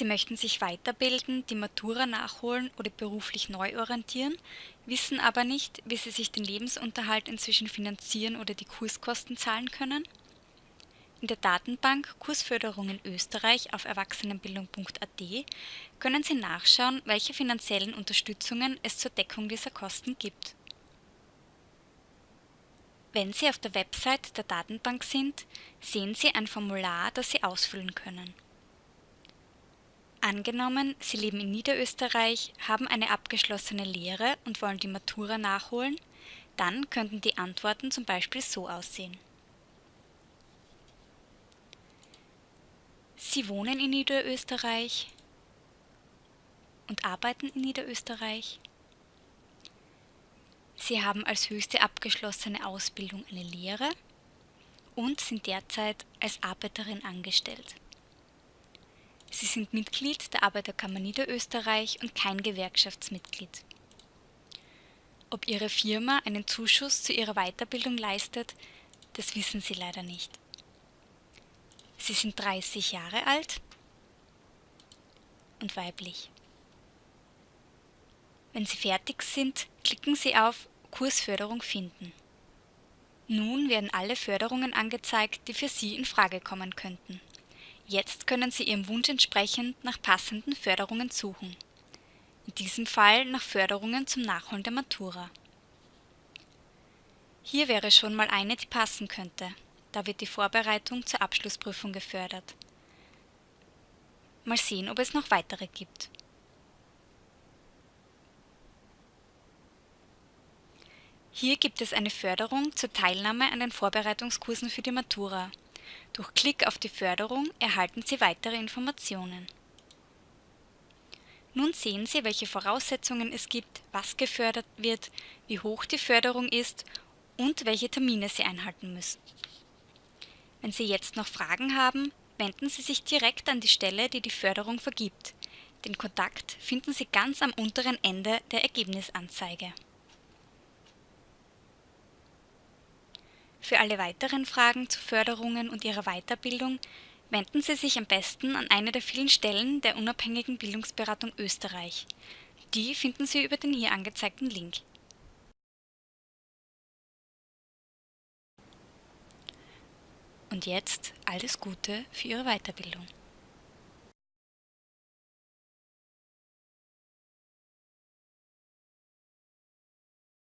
Sie möchten sich weiterbilden, die Matura nachholen oder beruflich neu orientieren, wissen aber nicht, wie Sie sich den Lebensunterhalt inzwischen finanzieren oder die Kurskosten zahlen können? In der Datenbank Kursförderung in Österreich auf erwachsenenbildung.at können Sie nachschauen, welche finanziellen Unterstützungen es zur Deckung dieser Kosten gibt. Wenn Sie auf der Website der Datenbank sind, sehen Sie ein Formular, das Sie ausfüllen können. Angenommen, Sie leben in Niederösterreich, haben eine abgeschlossene Lehre und wollen die Matura nachholen, dann könnten die Antworten zum Beispiel so aussehen. Sie wohnen in Niederösterreich und arbeiten in Niederösterreich. Sie haben als höchste abgeschlossene Ausbildung eine Lehre und sind derzeit als Arbeiterin angestellt. Sie sind Mitglied der Arbeiterkammer Niederösterreich und kein Gewerkschaftsmitglied. Ob Ihre Firma einen Zuschuss zu Ihrer Weiterbildung leistet, das wissen Sie leider nicht. Sie sind 30 Jahre alt und weiblich. Wenn Sie fertig sind, klicken Sie auf Kursförderung finden. Nun werden alle Förderungen angezeigt, die für Sie in Frage kommen könnten. Jetzt können Sie Ihrem Wunsch entsprechend nach passenden Förderungen suchen. In diesem Fall nach Förderungen zum Nachholen der Matura. Hier wäre schon mal eine, die passen könnte. Da wird die Vorbereitung zur Abschlussprüfung gefördert. Mal sehen, ob es noch weitere gibt. Hier gibt es eine Förderung zur Teilnahme an den Vorbereitungskursen für die Matura. Durch Klick auf die Förderung erhalten Sie weitere Informationen. Nun sehen Sie, welche Voraussetzungen es gibt, was gefördert wird, wie hoch die Förderung ist und welche Termine Sie einhalten müssen. Wenn Sie jetzt noch Fragen haben, wenden Sie sich direkt an die Stelle, die die Förderung vergibt. Den Kontakt finden Sie ganz am unteren Ende der Ergebnisanzeige. Für alle weiteren Fragen zu Förderungen und ihrer Weiterbildung wenden Sie sich am besten an eine der vielen Stellen der unabhängigen Bildungsberatung Österreich. Die finden Sie über den hier angezeigten Link. Und jetzt alles Gute für Ihre Weiterbildung.